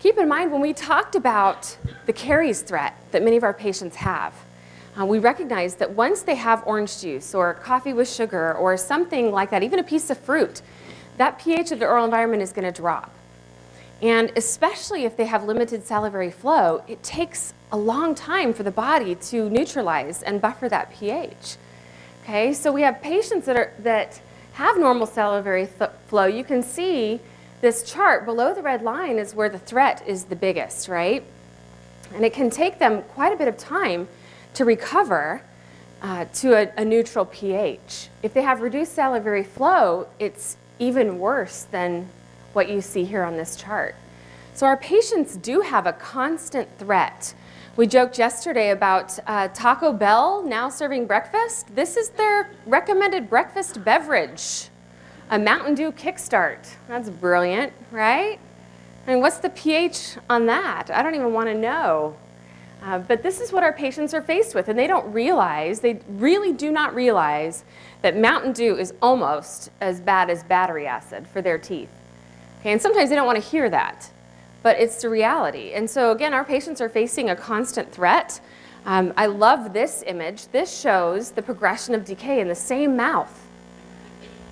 keep in mind when we talked about the caries threat that many of our patients have, uh, we recognize that once they have orange juice or coffee with sugar or something like that, even a piece of fruit, that pH of the oral environment is going to drop. And especially if they have limited salivary flow, it takes a long time for the body to neutralize and buffer that pH. Okay, so we have patients that, are, that have normal salivary flow. You can see this chart below the red line is where the threat is the biggest, right? And it can take them quite a bit of time to recover uh, to a, a neutral pH. If they have reduced salivary flow, it's even worse than what you see here on this chart. So our patients do have a constant threat. We joked yesterday about uh, Taco Bell now serving breakfast. This is their recommended breakfast beverage, a Mountain Dew Kickstart. That's brilliant, right? I mean, what's the pH on that? I don't even want to know. Uh, but this is what our patients are faced with, and they don't realize, they really do not realize that Mountain Dew is almost as bad as battery acid for their teeth. Okay, and sometimes they don't want to hear that, but it's the reality. And so again, our patients are facing a constant threat. Um, I love this image. This shows the progression of decay in the same mouth.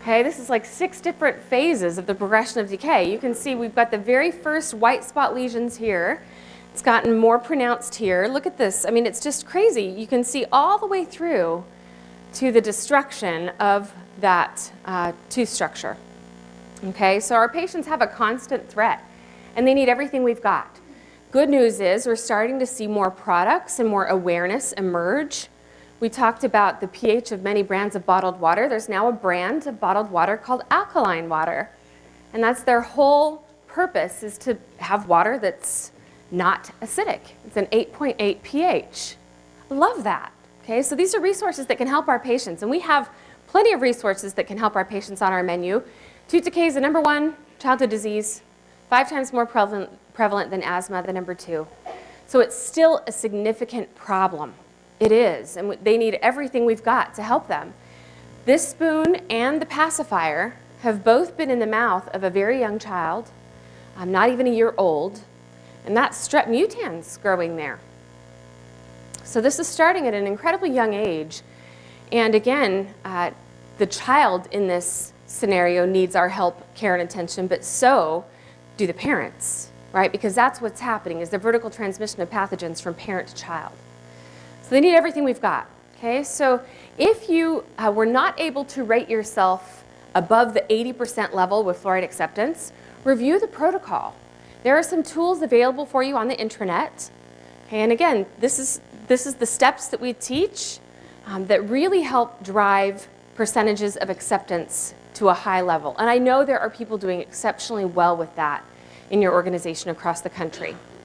Okay, this is like six different phases of the progression of decay. You can see we've got the very first white spot lesions here. It's gotten more pronounced here. Look at this. I mean, it's just crazy. You can see all the way through to the destruction of that uh, tooth structure. Okay, so our patients have a constant threat and they need everything we've got. Good news is we're starting to see more products and more awareness emerge. We talked about the pH of many brands of bottled water. There's now a brand of bottled water called alkaline water. And that's their whole purpose is to have water that's not acidic. It's an 8.8 pH. Love that. Okay, so these are resources that can help our patients, and we have plenty of resources that can help our patients on our menu. Tooth decay is the number one childhood disease, five times more prevalent, prevalent than asthma, the number two. So it's still a significant problem. It is, and they need everything we've got to help them. This spoon and the pacifier have both been in the mouth of a very young child, um, not even a year old, and that's strep mutans growing there. So this is starting at an incredibly young age. And again, uh, the child in this scenario needs our help, care, and attention, but so do the parents, right? Because that's what's happening is the vertical transmission of pathogens from parent to child. So they need everything we've got, okay? So if you uh, were not able to rate yourself above the 80% level with fluoride acceptance, review the protocol. There are some tools available for you on the intranet. Okay, and again, this is, this is the steps that we teach um, that really help drive percentages of acceptance to a high level. And I know there are people doing exceptionally well with that in your organization across the country.